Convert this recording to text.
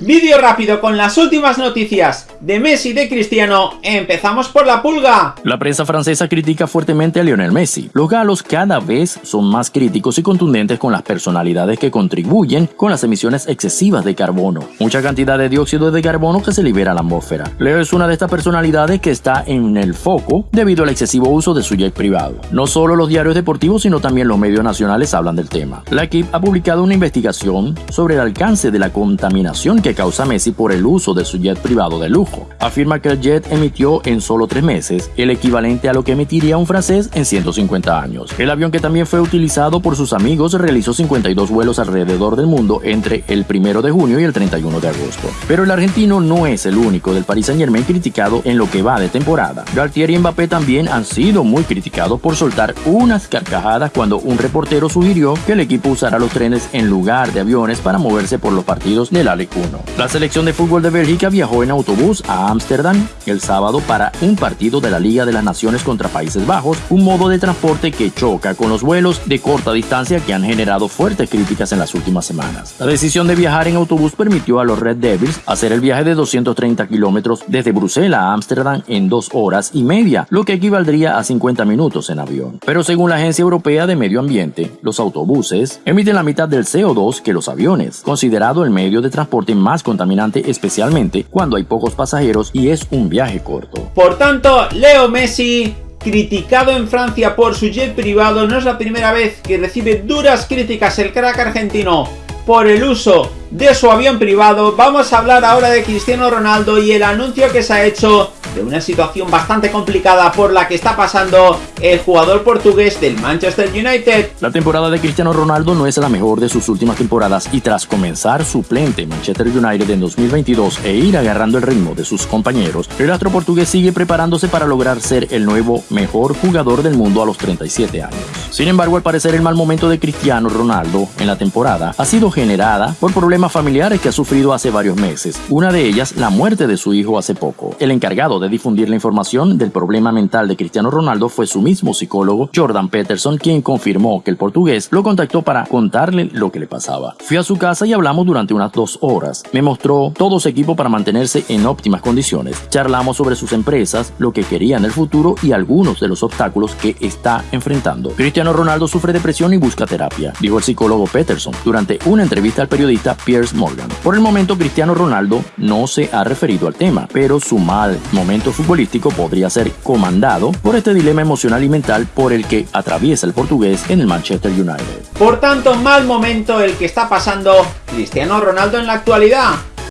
Vídeo rápido con las últimas noticias de Messi de Cristiano. Empezamos por la pulga. La prensa francesa critica fuertemente a Lionel Messi. Los galos cada vez son más críticos y contundentes con las personalidades que contribuyen con las emisiones excesivas de carbono. Mucha cantidad de dióxido de carbono que se libera a la atmósfera. Leo es una de estas personalidades que está en el foco debido al excesivo uso de su jet privado. No solo los diarios deportivos, sino también los medios nacionales hablan del tema. La equipe ha publicado una investigación sobre el alcance de la contaminación que causa Messi por el uso de su jet privado de lujo. Afirma que el jet emitió en solo tres meses el equivalente a lo que emitiría un francés en 150 años. El avión que también fue utilizado por sus amigos realizó 52 vuelos alrededor del mundo entre el 1 de junio y el 31 de agosto. Pero el argentino no es el único del Paris Saint Germain criticado en lo que va de temporada. Galtier y Mbappé también han sido muy criticados por soltar unas carcajadas cuando un reportero sugirió que el equipo usara los trenes en lugar de aviones para moverse por los partidos del ALEC 1. La selección de fútbol de Bélgica viajó en autobús a Ámsterdam el sábado para un partido de la Liga de las Naciones contra Países Bajos, un modo de transporte que choca con los vuelos de corta distancia que han generado fuertes críticas en las últimas semanas. La decisión de viajar en autobús permitió a los Red Devils hacer el viaje de 230 kilómetros desde Bruselas a Ámsterdam en dos horas y media, lo que equivaldría a 50 minutos en avión. Pero según la Agencia Europea de Medio Ambiente, los autobuses emiten la mitad del CO2 que los aviones, considerado el medio de transporte más contaminante especialmente cuando hay pocos pasajeros y es un viaje corto. Por tanto, Leo Messi criticado en Francia por su jet privado, no es la primera vez que recibe duras críticas el crack argentino por el uso de su avión privado. Vamos a hablar ahora de Cristiano Ronaldo y el anuncio que se ha hecho de una situación bastante complicada por la que está pasando el jugador portugués del Manchester United. La temporada de Cristiano Ronaldo no es la mejor de sus últimas temporadas y tras comenzar suplente en Manchester United en 2022 e ir agarrando el ritmo de sus compañeros, el astro portugués sigue preparándose para lograr ser el nuevo mejor jugador del mundo a los 37 años. Sin embargo, al parecer el mal momento de Cristiano Ronaldo en la temporada ha sido generada por problemas familiares que ha sufrido hace varios meses, una de ellas la muerte de su hijo hace poco. El encargado de difundir la información del problema mental de Cristiano Ronaldo fue su mismo psicólogo, Jordan Peterson, quien confirmó que el portugués lo contactó para contarle lo que le pasaba. Fui a su casa y hablamos durante unas dos horas. Me mostró todo su equipo para mantenerse en óptimas condiciones. Charlamos sobre sus empresas, lo que quería en el futuro y algunos de los obstáculos que está enfrentando. Cristiano Ronaldo sufre depresión y busca terapia, dijo el psicólogo Peterson durante una entrevista al periodista Piers Morgan. Por el momento, Cristiano Ronaldo no se ha referido al tema, pero su mal momento futbolístico podría ser comandado por este dilema emocional y mental por el que atraviesa el portugués en el Manchester United. Por tanto, mal momento el que está pasando Cristiano Ronaldo en la actualidad.